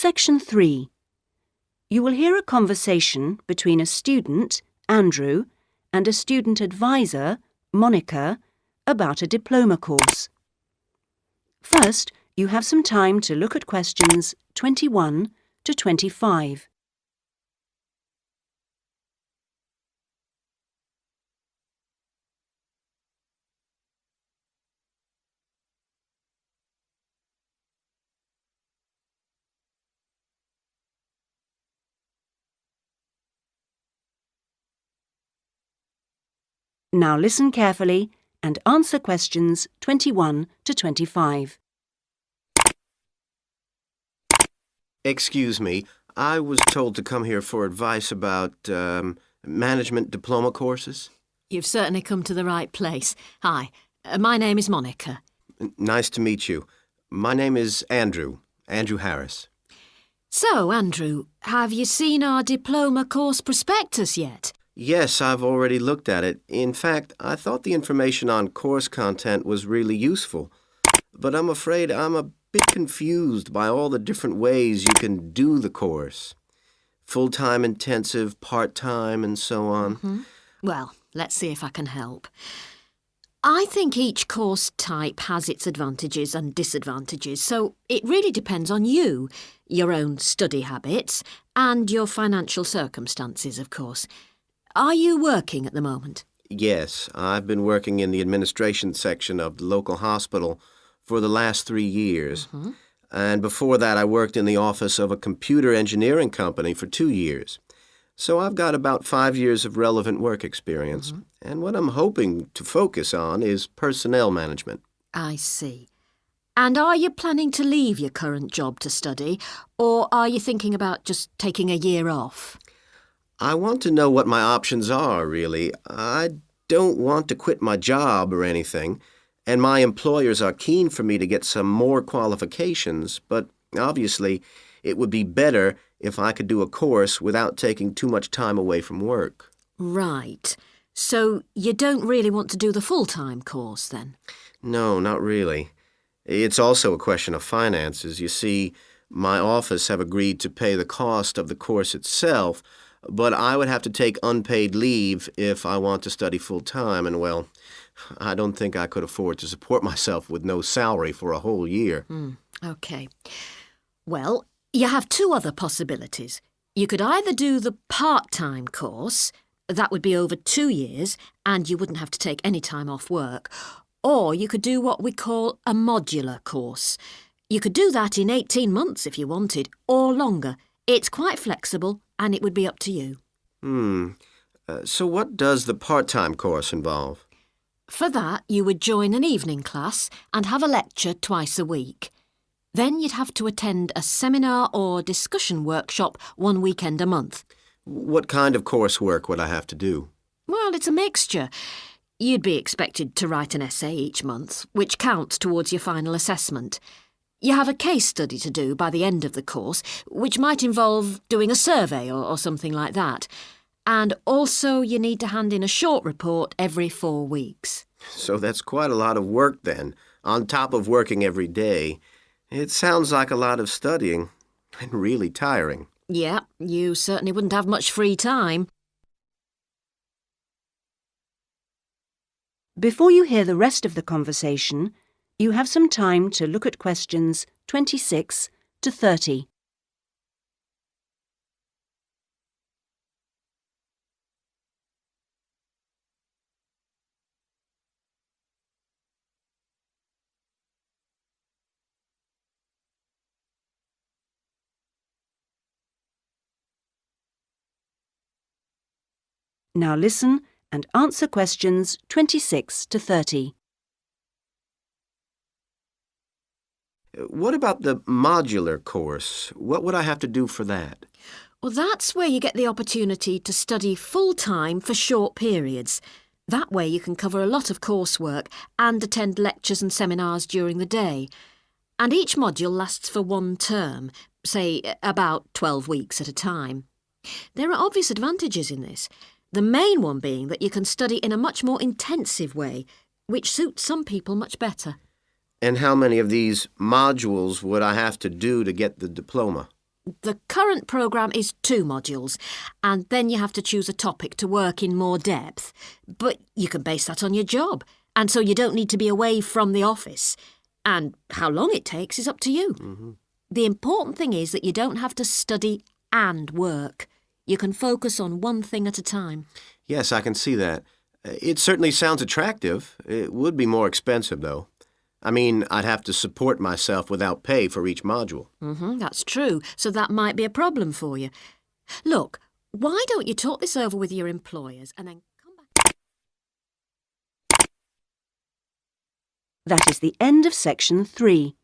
Section 3. You will hear a conversation between a student, Andrew, and a student advisor, Monica, about a diploma course. First, you have some time to look at questions 21 to 25. Now listen carefully and answer questions 21 to 25. Excuse me, I was told to come here for advice about um, management diploma courses. You've certainly come to the right place. Hi, uh, my name is Monica. N- Nice to meet you. My name is Andrew, Andrew Harris. So, Andrew, have you seen our diploma course prospectus yet? Yes, I've already looked at it. In fact, I thought the information on course content was really useful. But I'm afraid I'm a bit confused by all the different ways you can do the course. Full-time intensive, part-time, and so on. Mm-hmm. Well, let's see if I can help. I think each course type has its advantages and disadvantages, so it really depends on you, your own study habits, and your financial circumstances, of course. Are you working at the moment? Yes, I've been working in the administration section of the local hospital for the last three years. Mm-hmm. And before that, I worked in the office of a computer engineering company for two years. So I've got about five years of relevant work experience. Mm-hmm. And what I'm hoping to focus on is personnel management. I see. And are you planning to leave your current job to study, or are you thinking about just taking a year off? I want to know what my options are, really. I don't want to quit my job or anything, and my employers are keen for me to get some more qualifications, but obviously it would be better if I could do a course without taking too much time away from work. Right. So you don't really want to do the full-time course then? No, not really. It's also a question of finances. You see, my office have agreed to pay the cost of the course itself, but I would have to take unpaid leave if I want to study full time, and well, I don't think I could afford to support myself with no salary for a whole year. Hmm, OK. Well, you have two other possibilities. You could either do the part-time course, that would be over two years, and you wouldn't have to take any time off work, or you could do what we call a modular course. You could do that in 18 months if you wanted, or longer. It's quite flexible, and it would be up to you. Hmm. Uh, so, what does the part time course involve? For that, you would join an evening class and have a lecture twice a week. Then you'd have to attend a seminar or discussion workshop one weekend a month. What kind of coursework would I have to do? Well, it's a mixture. You'd be expected to write an essay each month, which counts towards your final assessment. You have a case study to do by the end of the course, which might involve doing a survey or, or something like that. And also, you need to hand in a short report every four weeks. So, that's quite a lot of work then, on top of working every day. It sounds like a lot of studying, and really tiring. Yeah, you certainly wouldn't have much free time. Before you hear the rest of the conversation, you have some time to look at questions 26 to 30. Now listen and answer questions 26 to 30. What about the modular course? What would I have to do for that? Well, that's where you get the opportunity to study full time for short periods. That way, you can cover a lot of coursework and attend lectures and seminars during the day. And each module lasts for one term, say about 12 weeks at a time. There are obvious advantages in this. The main one being that you can study in a much more intensive way, which suits some people much better. And how many of these modules would I have to do to get the diploma? The current programme is two modules, and then you have to choose a topic to work in more depth. But you can base that on your job, and so you don't need to be away from the office. And how long it takes is up to you. The important thing is that you don't have to study and work. You can focus on one thing at a time. Yes, I can see that. Uh, It certainly sounds attractive. It would be more expensive, though. I mean, I'd have to support myself without pay for each module. hmm that's true, so that might be a problem for you. Look, why don't you talk this over with your employers and then come back? That is the end of section three.